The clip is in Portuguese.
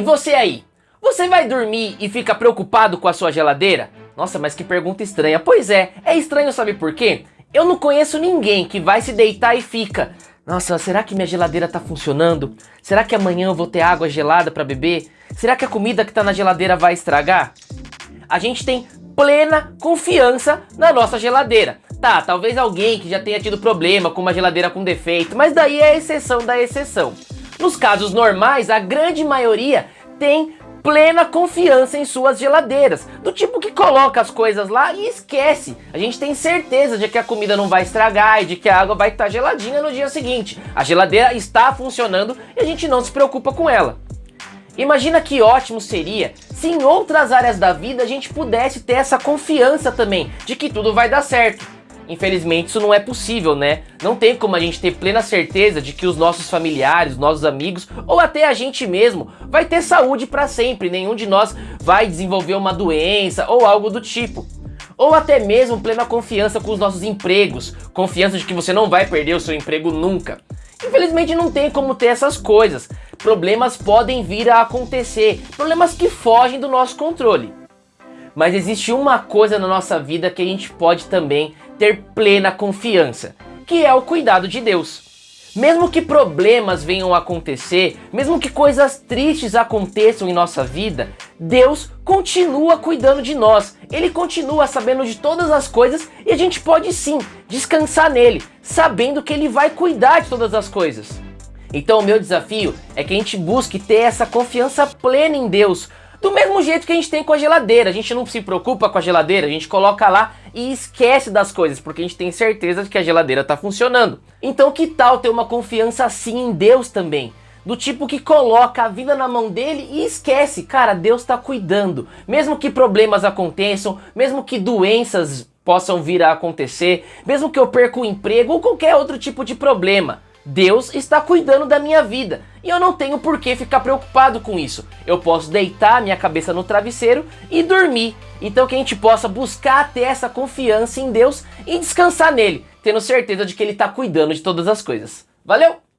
Ei, você aí! Você vai dormir e fica preocupado com a sua geladeira? Nossa, mas que pergunta estranha. Pois é, é estranho sabe por quê? Eu não conheço ninguém que vai se deitar e fica... Nossa, será que minha geladeira tá funcionando? Será que amanhã eu vou ter água gelada para beber? Será que a comida que tá na geladeira vai estragar? A gente tem plena confiança na nossa geladeira. Tá, talvez alguém que já tenha tido problema com uma geladeira com defeito, mas daí é exceção da exceção. Nos casos normais, a grande maioria tem plena confiança em suas geladeiras, do tipo que coloca as coisas lá e esquece. A gente tem certeza de que a comida não vai estragar e de que a água vai estar geladinha no dia seguinte. A geladeira está funcionando e a gente não se preocupa com ela. Imagina que ótimo seria se em outras áreas da vida a gente pudesse ter essa confiança também de que tudo vai dar certo. Infelizmente isso não é possível, né? Não tem como a gente ter plena certeza de que os nossos familiares, nossos amigos ou até a gente mesmo vai ter saúde para sempre. Nenhum de nós vai desenvolver uma doença ou algo do tipo. Ou até mesmo plena confiança com os nossos empregos, confiança de que você não vai perder o seu emprego nunca. Infelizmente não tem como ter essas coisas. Problemas podem vir a acontecer, problemas que fogem do nosso controle. Mas existe uma coisa na nossa vida que a gente pode também ter plena confiança, que é o cuidado de Deus. Mesmo que problemas venham a acontecer, mesmo que coisas tristes aconteçam em nossa vida, Deus continua cuidando de nós. Ele continua sabendo de todas as coisas e a gente pode sim descansar nele, sabendo que ele vai cuidar de todas as coisas. Então o meu desafio é que a gente busque ter essa confiança plena em Deus, do mesmo jeito que a gente tem com a geladeira, a gente não se preocupa com a geladeira, a gente coloca lá e esquece das coisas, porque a gente tem certeza de que a geladeira está funcionando. Então que tal ter uma confiança assim em Deus também? Do tipo que coloca a vida na mão dele e esquece, cara, Deus está cuidando. Mesmo que problemas aconteçam, mesmo que doenças possam vir a acontecer, mesmo que eu perca o emprego ou qualquer outro tipo de problema. Deus está cuidando da minha vida e eu não tenho por que ficar preocupado com isso. Eu posso deitar minha cabeça no travesseiro e dormir. Então que a gente possa buscar ter essa confiança em Deus e descansar nele, tendo certeza de que ele está cuidando de todas as coisas. Valeu!